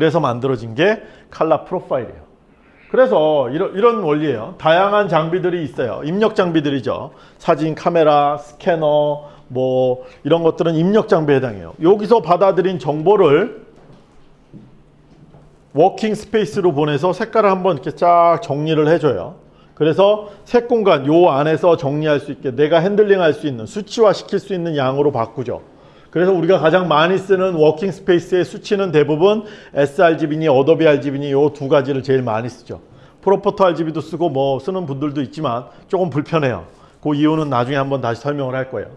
그래서 만들어진 게 칼라 프로파일이에요. 그래서 이런, 이런 원리예요. 다양한 장비들이 있어요. 입력 장비들이죠. 사진, 카메라, 스캐너, 뭐 이런 것들은 입력 장비에 해당해요. 여기서 받아들인 정보를 working space로 보내서 색깔을 한번 이렇게 쫙 정리를 해줘요. 그래서 색 공간 요 안에서 정리할 수 있게 내가 handling 할 수 있는 수치화 시킬 수 있는 양으로 바꾸죠. 그래서 우리가 가장 많이 쓰는 working space의 수치는 대부분 sRGB니 Adobe RGB니 요 두 가지를 제일 많이 쓰죠. ProPhoto RGB도 쓰고 뭐 쓰는 분들도 있지만 조금 불편해요. 그 이유는 나중에 한번 다시 설명을 할 거예요.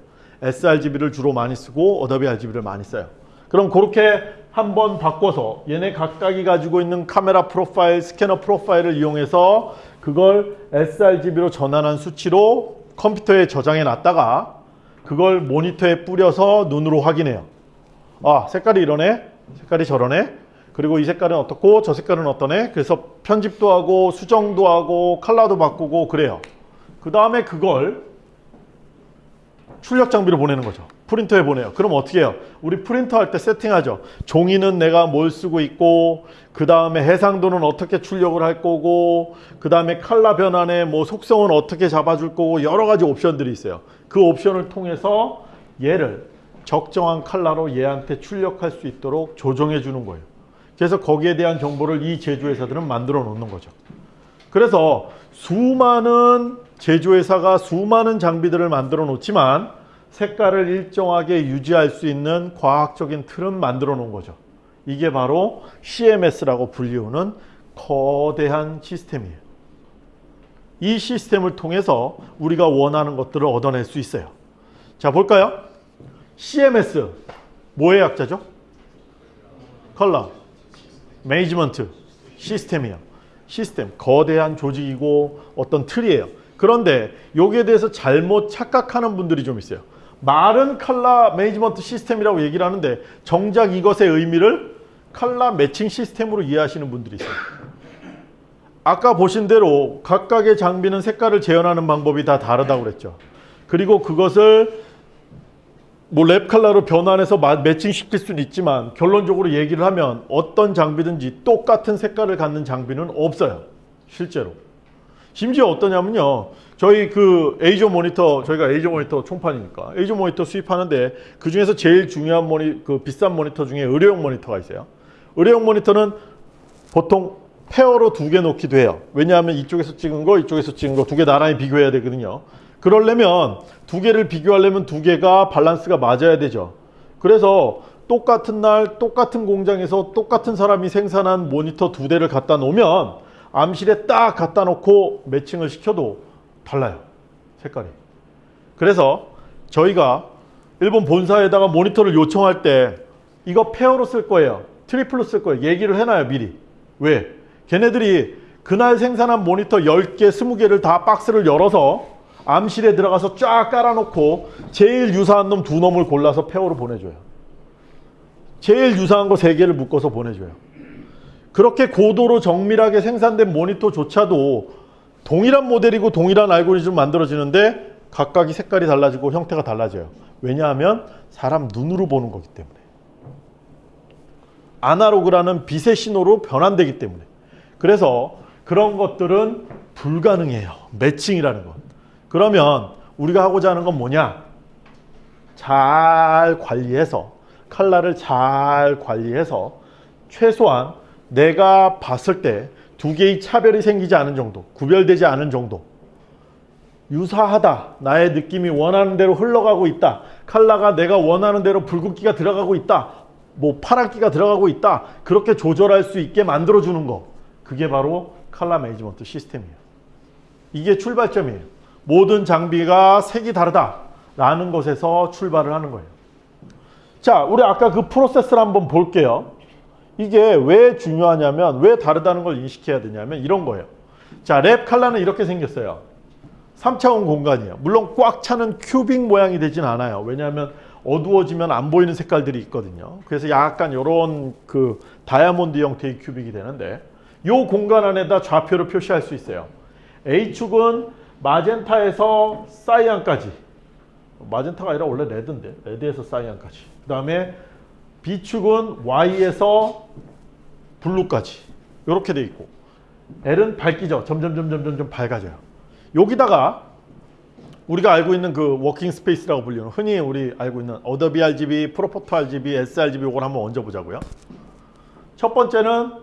sRGB를 주로 많이 쓰고 Adobe RGB를 많이 써요. 그럼 그렇게 한번 바꿔서 얘네 각각이 가지고 있는 카메라 profile, 스캐너 profile을 이용해서 그걸 sRGB로 전환한 수치로 컴퓨터에 저장해 놨다가 그걸 모니터에 뿌려서 눈으로 확인해요. 아 색깔이 이러네, 색깔이 저러네. 그리고 이 색깔은 어떻고 저 색깔은 어떠네. 그래서 편집도 하고 수정도 하고 컬러도 바꾸고 그래요. 그 다음에 그걸 출력 장비로 보내는 거죠. 프린터에 보내요. 그럼 어떻게 해요? 우리 프린터 할 때 세팅하죠. 종이는 내가 뭘 쓰고 있고 그 다음에 해상도는 어떻게 출력을 할 거고 그 다음에 칼라 변환의 뭐 속성은 어떻게 잡아줄 거고 여러 가지 옵션들이 있어요. 그 옵션을 통해서 얘를 적정한 칼라로 얘한테 출력할 수 있도록 조정해 주는 거예요. 그래서 거기에 대한 정보를 이 제조회사들은 만들어 놓는 거죠. 그래서 수많은 제조회사가 수많은 장비들을 만들어 놓지만 색깔을 일정하게 유지할 수 있는 과학적인 틀은 만들어 놓은 거죠. 이게 바로 CMS라고 불리우는 거대한 시스템이에요. 이 시스템을 통해서 우리가 원하는 것들을 얻어낼 수 있어요. 자 볼까요? CMS 뭐의 약자죠? color management system이에요. 시스템 거대한 조직이고 어떤 틀이에요. 그런데 여기에 대해서 잘못 착각하는 분들이 좀 있어요. 말은 color management system이라고 얘기를 하는데 정작 이것의 의미를 color matching system으로 이해하시는 분들이 있어요. 아까 보신 대로 각각의 장비는 색깔을 재현하는 방법이 다 다르다고 그랬죠. 그리고 그것을 뭐랩 컬러로 변환해서 매칭시킬 수는 있지만 결론적으로 얘기를 하면 어떤 장비든지 똑같은 색깔을 갖는 장비는 없어요. 실제로. 심지어 어떠냐면요. 저희 그 에이저 모니터 저희가 에이저 모니터 총판이니까 에이저 모니터 수입하는데 그 중에서 제일 중요한 모니 그 비싼 모니터 중에 의료용 모니터가 있어요. 의료용 모니터는 보통 페어로 두 개 놓기도 해요. 왜냐하면 이쪽에서 찍은 거 이쪽에서 찍은 거 두 개 나란히 비교해야 되거든요. 그러려면 두 개를 비교하려면 두 개가 밸런스가 맞아야 되죠. 그래서 똑같은 날 똑같은 공장에서 똑같은 사람이 생산한 모니터 두 대를 갖다 놓으면 암실에 딱 갖다 놓고 매칭을 시켜도 달라요. 색깔이. 그래서 저희가 일본 본사에다가 모니터를 요청할 때 이거 pair로 쓸 거예요. triple로 쓸 거예요. 얘기를 해놔요. 미리. 왜? 걔네들이 그날 생산한 모니터 10개, 20개를 다 박스를 열어서 암실에 들어가서 쫙 깔아놓고 제일 유사한 놈 두 놈을 골라서 pair로 보내줘요. 제일 유사한 거 세 개를 묶어서 보내줘요. 그렇게 고도로 정밀하게 생산된 모니터조차도 동일한 모델이고 동일한 알고리즘 만들어지는데 각각이 색깔이 달라지고 형태가 달라져요. 왜냐하면 사람 눈으로 보는 거기 때문에. 아날로그라는 빛의 신호로 변환되기 때문에. 그래서 그런 것들은 불가능해요. 매칭이라는 건. 그러면 우리가 하고자 하는 건 뭐냐? 잘 관리해서 칼라를 잘 관리해서 최소한 내가 봤을 때 두 개의 차별이 생기지 않은 정도 구별되지 않은 정도. 유사하다. 나의 느낌이 원하는 대로 흘러가고 있다. 칼라가 내가 원하는 대로 붉은기가 들어가고 있다. 뭐 파란기가 들어가고 있다. 그렇게 조절할 수 있게 만들어 주는 거. 그게 바로 칼라 매니지먼트 시스템이에요. 이게 출발점이에요. 모든 장비가 색이 다르다. 라는 것에서 출발을 하는 거예요. 자 우리 아까 그 프로세스를 한번 볼게요 이게 왜 중요하냐면 왜 다르다는 걸 인식해야 되냐면 이런 거예요. 자, 랩 칼라는 이렇게 생겼어요. 3차원 공간이에요. 물론 꽉 차는 큐빅 모양이 되진 않아요. 왜냐하면 어두워지면 안 보이는 색깔들이 있거든요. 그래서 약간 이런 그 다이아몬드 형태의 큐빅이 되는데 이 공간 안에다 좌표를 표시할 수 있어요. A축은 magenta에서 cyan까지 magenta가 아니라 원래 red인데 red에서 cyan까지 그 다음에 B축은 Y에서 blue까지 이렇게 돼 있고 L은 밝기죠. 점점 점점 점점 밝아져요. 여기다가 우리가 알고 있는 그 working space라고 불리는 흔히 우리 알고 있는 Adobe RGB, ProPhoto RGB, sRGB 이걸 한번 얹어 보자고요. 첫 번째는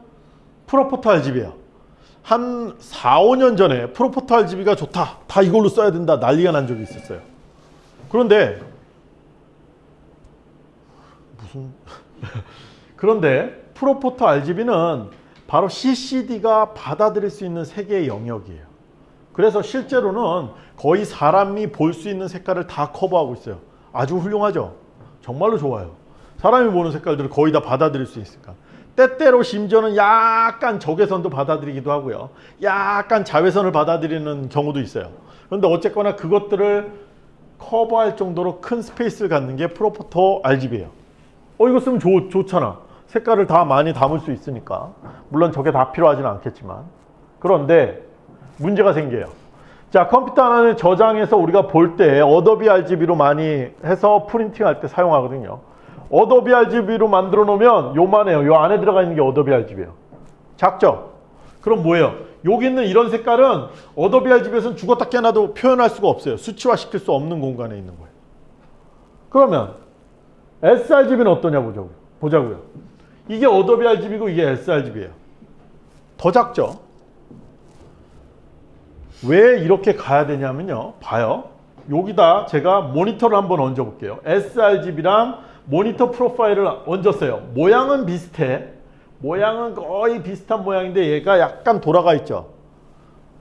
ProPhoto RGB예요. 한 4, 5년 전에 ProPhoto RGB가 좋다. 다 이걸로 써야 된다. 난리가 난 적이 있었어요. 그런데 무슨 그런데 프로포터 RGB는 바로 CCD가 받아들일 수 있는 세계의 영역이에요. 그래서 실제로는 거의 사람이 볼 수 있는 색깔을 다 커버하고 있어요. 아주 훌륭하죠. 정말로 좋아요. 사람이 보는 색깔들을 거의 다 받아들일 수 있으니까. 때때로 심지어는 약간 적외선도 받아들이기도 하고요. 약간 자외선을 받아들이는 경우도 있어요. 그런데 어쨌거나 그것들을 커버할 정도로 큰 space를 갖는 게 ProPhoto RGB예요. 어 이거 쓰면 좋, 좋잖아. 색깔을 다 많이 담을 수 있으니까. 물론 저게 다 필요하지는 않겠지만. 그런데 문제가 생겨요. 자 컴퓨터 하나는 저장해서 우리가 볼 때 Adobe RGB로 많이 해서 printing할 때 사용하거든요. Adobe RGB로 만들어 놓으면 요만해요. 요 안에 들어가 있는 게 Adobe RGB예요. 작죠? 그럼 뭐예요? 여기 있는 이런 색깔은 Adobe RGB에서는 죽었다 깨나도 표현할 수가 없어요. 수치화 시킬 수 없는 공간에 있는 거예요. 그러면 sRGB는 어떠냐 보자고요. 보자고요. 이게 Adobe RGB고 이게 sRGB예요. 더 작죠? 왜 이렇게 가야 되냐면요. 봐요. 여기다 제가 모니터를 한번 얹어 볼게요. sRGB랑 모니터 profile을 얹었어요. 모양은 비슷해. 모양은 거의 비슷한 모양인데 얘가 약간 돌아가 있죠.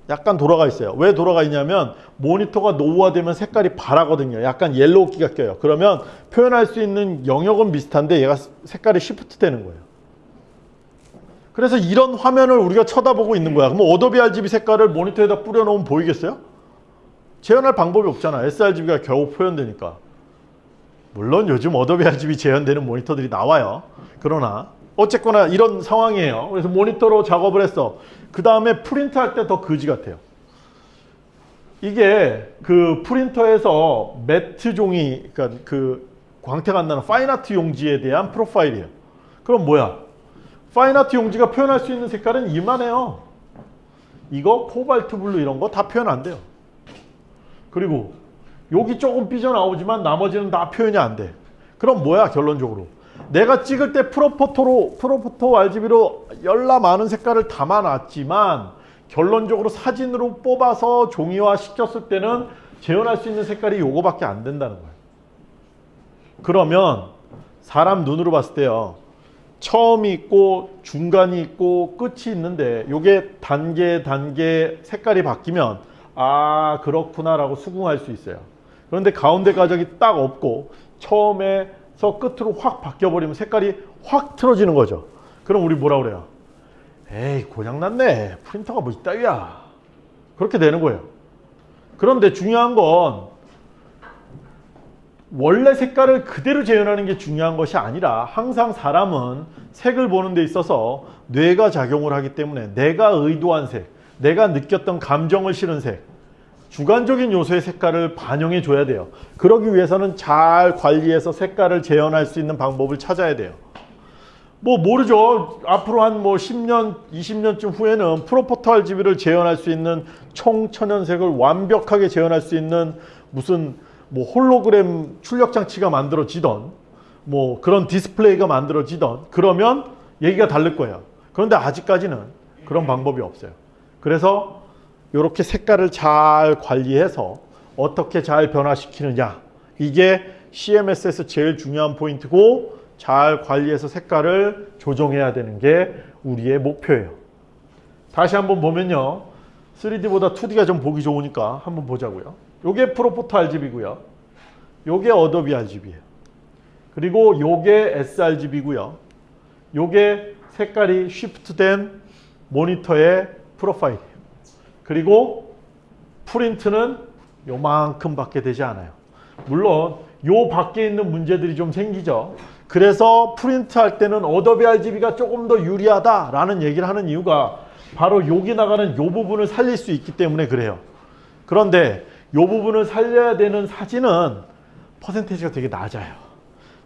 약간 돌아가 있어요. 왜 돌아가 있냐면 모니터가 노후화되면 색깔이 바라거든요. 약간 yellow기가 껴요. 그러면 표현할 수 있는 영역은 비슷한데 얘가 색깔이 shift 되는 거예요. 그래서 이런 화면을 우리가 쳐다보고 있는 거야. 그럼 Adobe RGB 색깔을 모니터에다 뿌려놓으면 보이겠어요? 재현할 방법이 없잖아. sRGB가 겨우 표현되니까. 물론 요즘 Adobe RGB 재현되는 모니터들이 나와요. 그러나 어쨌거나 이런 상황이에요. 그래서 모니터로 작업을 했어. 그 다음에 프린트할 때 더 거지 같아요. 이게 그 프린터에서 matte 종이, 그러니까 그 광택 안 나는 fine art 용지에 대한 profile이에요. 그럼 뭐야? fine art 용지가 표현할 수 있는 색깔은 이만해요. 이거 cobalt blue 이런 거 다 표현 안 돼요. 그리고 여기 조금 삐져나오지만 나머지는 다 표현이 안 돼. 그럼 뭐야 결론적으로? 내가 찍을 때 프로포토로 프로포토 RGB로 열나 많은 색깔을 담아놨지만 결론적으로 사진으로 뽑아서 종이화 시켰을 때는 재현할 수 있는 색깔이 요거밖에 안 된다는 거예요. 그러면 사람 눈으로 봤을 때요. 처음이 있고 중간이 있고 끝이 있는데 요게 단계 단계 색깔이 바뀌면 아 그렇구나 라고 수긍할 수 있어요. 그런데 가운데 가적이 딱 없고 처음에 서 끝으로 확 바뀌어버리면 색깔이 확 틀어지는 거죠. 그럼 우리 뭐라 그래요? 에이 고장났네. 프린터가 뭐 이따위야. 그렇게 되는 거예요. 그런데 중요한 건 원래 색깔을 그대로 재현하는 게 중요한 것이 아니라 항상 사람은 색을 보는 데 있어서 뇌가 작용을 하기 때문에 내가 의도한 색, 내가 느꼈던 감정을 실은 색, 주관적인 요소의 색깔을 반영해 줘야 돼요. 그러기 위해서는 잘 관리해서 색깔을 재현할 수 있는 방법을 찾아야 돼요. 뭐 모르죠. 앞으로 한 뭐 10년, 20년쯤 후에는 ProPhoto RGB를 재현할 수 있는 총천연색을 완벽하게 재현할 수 있는 무슨 뭐 홀로그램 출력 장치가 만들어지던 뭐 그런 디스플레이가 만들어지던 그러면 얘기가 다를 거예요. 그런데 아직까지는 그런 방법이 없어요. 그래서 이렇게 색깔을 잘 관리해서 어떻게 잘 변화시키느냐 이게 CMS에서 제일 중요한 포인트고 잘 관리해서 색깔을 조정해야 되는 게 우리의 목표예요. 다시 한번 보면요. 3D보다 2D가 좀 보기 좋으니까 한번 보자고요. 요게 ProPhoto RGB고요. 요게 Adobe RGB예요. 그리고 요게 sRGB고요. 요게 색깔이 shift된 모니터의 프로파일이에요. 그리고 프린트는 요만큼 밖에 되지 않아요. 물론 요 밖에 있는 문제들이 좀 생기죠. 그래서 프린트 할 때는 어도비 RGB가 조금 더 유리하다라는 얘기를 하는 이유가 바로 여기 나가는 요 부분을 살릴 수 있기 때문에 그래요. 그런데 요 부분을 살려야 되는 사진은 퍼센테이지가 되게 낮아요.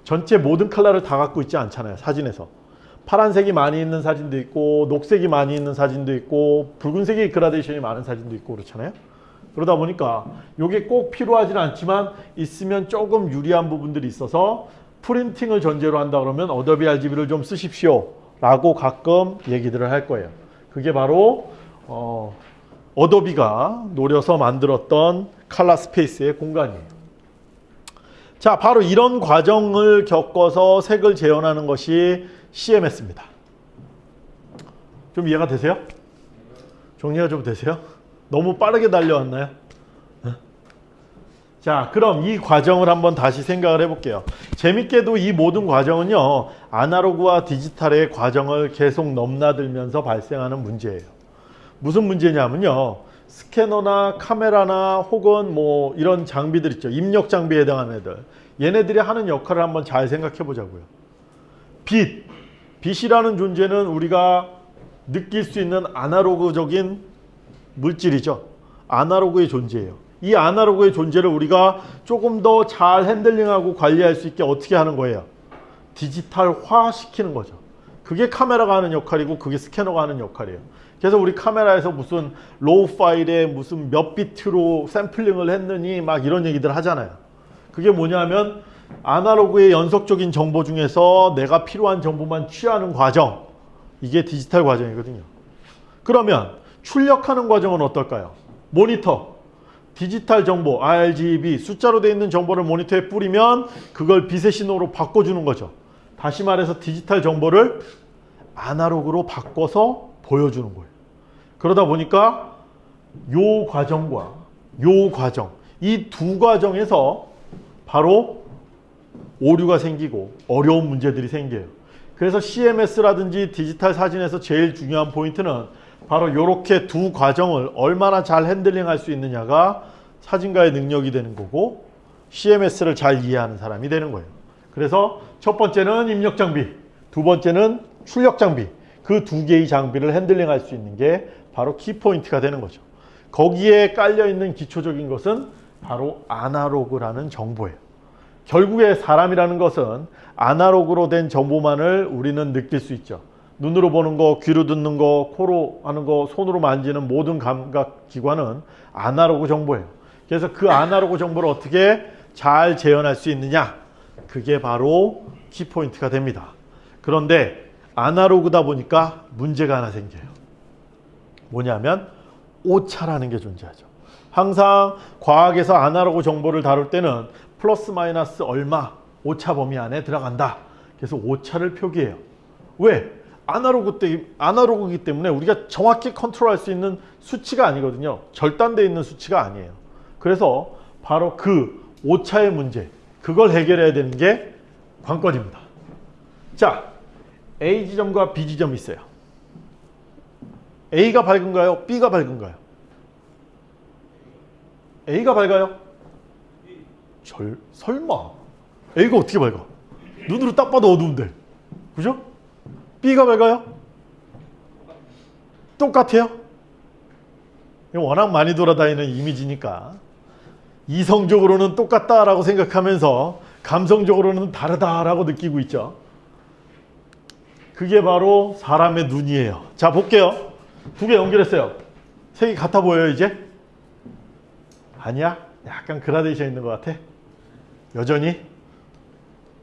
전체 모든 컬러를 다 갖고 있지 않잖아요. 사진에서. 파란색이 많이 있는 사진도 있고 녹색이 많이 있는 사진도 있고 붉은색이 그라데이션이 많은 사진도 있고 그렇잖아요. 그러다 보니까 이게 꼭 필요하진 않지만 있으면 조금 유리한 부분들이 있어서 printing을 전제로 한다 그러면 어도비 RGB를 좀 쓰십시오 라고 가끔 얘기들을 할 거예요. 그게 바로 어, 어도비가 노려서 만들었던 칼라 스페이스의 공간이에요. 자, 바로 이런 과정을 겪어서 색을 재현하는 것이 CMS입니다. 좀 이해가 되세요? 정리가 좀 되세요? 너무 빠르게 달려왔나요? 네. 자, 그럼 이 과정을 한번 다시 생각을 해볼게요. 재밌게도 이 모든 과정은요, 아날로그와 디지털의 과정을 계속 넘나들면서 발생하는 문제예요. 무슨 문제냐면요, 스캐너나 카메라나 혹은 뭐 이런 장비들 있죠. 입력 장비에 해당하는 애들. 얘네들이 하는 역할을 한번 잘 생각해 보자고요. 빛. 빛이라는 존재는 우리가 느낄 수 있는 아날로그적인 물질이죠. 아날로그의 존재예요. 이 아날로그의 존재를 우리가 조금 더 잘 핸들링하고 관리할 수 있게 어떻게 하는 거예요? 디지털화 시키는 거죠. 그게 카메라가 하는 역할이고 그게 스캐너가 하는 역할이에요. 그래서 우리 카메라에서 무슨 raw 파일에 무슨 몇 비트로 샘플링을 했느니 막 이런 얘기들 하잖아요. 그게 뭐냐면 아날로그의 연속적인 정보 중에서 내가 필요한 정보만 취하는 과정 이게 디지털 과정이거든요. 그러면 출력하는 과정은 어떨까요? 모니터 디지털 정보 RGB 숫자로 되어 있는 정보를 모니터에 뿌리면 그걸 빛의 신호로 바꿔주는 거죠. 다시 말해서 디지털 정보를 아날로그로 바꿔서 보여주는 거예요. 그러다 보니까 요 과정과 요 과정 이 두 과정에서 바로 오류가 생기고 어려운 문제들이 생겨요. 그래서 CMS라든지 디지털 사진에서 제일 중요한 포인트는 바로 이렇게 두 과정을 얼마나 잘 핸들링할 수 있느냐가 사진가의 능력이 되는 거고 CMS를 잘 이해하는 사람이 되는 거예요. 그래서 첫 번째는 입력 장비, 두 번째는 출력 장비 그 두 개의 장비를 핸들링할 수 있는 게 바로 키포인트가 되는 거죠. 거기에 깔려 있는 기초적인 것은 바로 아날로그라는 정보예요. 결국에 사람이라는 것은 아날로그로 된 정보만을 우리는 느낄 수 있죠. 눈으로 보는 거, 귀로 듣는 거, 코로 하는 거, 손으로 만지는 모든 감각 기관은 아날로그 정보예요. 그래서 그 아날로그 정보를 어떻게 잘 재현할 수 있느냐? 그게 바로 키포인트가 됩니다. 그런데 아날로그다 보니까 문제가 하나 생겨요. 뭐냐면 오차라는 게 존재하죠. 항상 과학에서 아날로그 정보를 다룰 때는 플러스 마이너스 얼마 오차 범위 안에 들어간다. 그래서 오차를 표기해요. 왜? 아날로그 때 아날로그이기 때문에 우리가 정확히 컨트롤할 수 있는 수치가 아니거든요. 절단되어 있는 수치가 아니에요. 그래서 바로 그 오차의 문제 그걸 해결해야 되는 게 관건입니다. 자, A 지점과 B 지점이 있어요. A가 밝은가요? B가 밝은가요? A가 밝아요? 절, 설마. A가 어떻게 밝아? 눈으로 딱 봐도 어두운데. 그죠? B가 밝아요? 똑같아요? 워낙 많이 돌아다니는 이미지니까 이성적으로는 똑같다라고 생각하면서 감성적으로는 다르다라고 느끼고 있죠. 그게 바로 사람의 눈이에요. 자 볼게요. 두 개 연결했어요. 색이 같아 보여요 이제? 아니야? 약간 그라데이션 있는 것 같아? 여전히?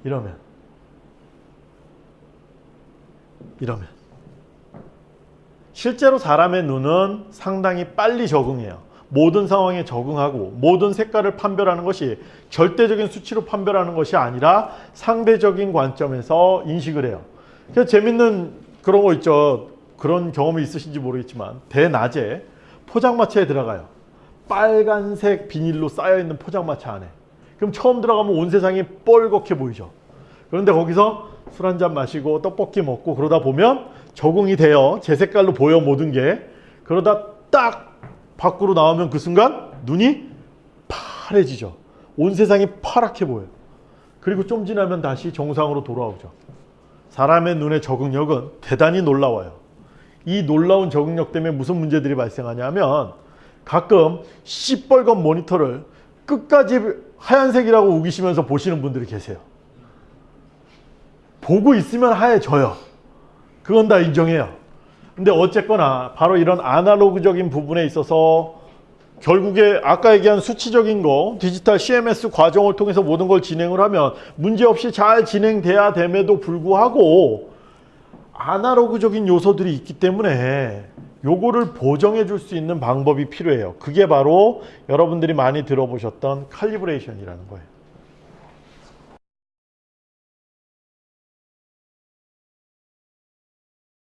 이러면 이러면 실제로 사람의 눈은 상당히 빨리 적응해요. 모든 상황에 적응하고 모든 색깔을 판별하는 것이 절대적인 수치로 판별하는 것이 아니라 상대적인 관점에서 인식을 해요. 그래서 재밌는 그런 거 있죠. 그런 경험이 있으신지 모르겠지만 대낮에 포장마차에 들어가요. 빨간색 비닐로 쌓여있는 포장마차 안에. 그럼 처음 들어가면 온 세상이 뻘겋게 보이죠. 그런데 거기서 술 한잔 마시고 떡볶이 먹고 그러다 보면 적응이 돼요. 제 색깔로 보여 모든 게. 그러다 딱 밖으로 나오면 그 순간 눈이 파래지죠. 온 세상이 파랗게 보여요. 그리고 좀 지나면 다시 정상으로 돌아오죠. 사람의 눈의 적응력은 대단히 놀라워요. 이 놀라운 적응력 때문에 무슨 문제들이 발생하냐면 가끔 시뻘건 모니터를 끝까지 하얀색이라고 우기시면서 보시는 분들이 계세요. 보고 있으면 하얘져요. 그건 다 인정해요. 근데 어쨌거나 바로 이런 아날로그적인 부분에 있어서 결국에 아까 얘기한 수치적인 거 디지털 CMS 과정을 통해서 모든 걸 진행을 하면 문제없이 잘 진행돼야 됨에도 불구하고 아날로그적인 요소들이 있기 때문에 요거를 보정해 줄 수 있는 방법이 필요해요. 그게 바로 여러분들이 많이 들어보셨던 칼리브레이션이라는 거예요.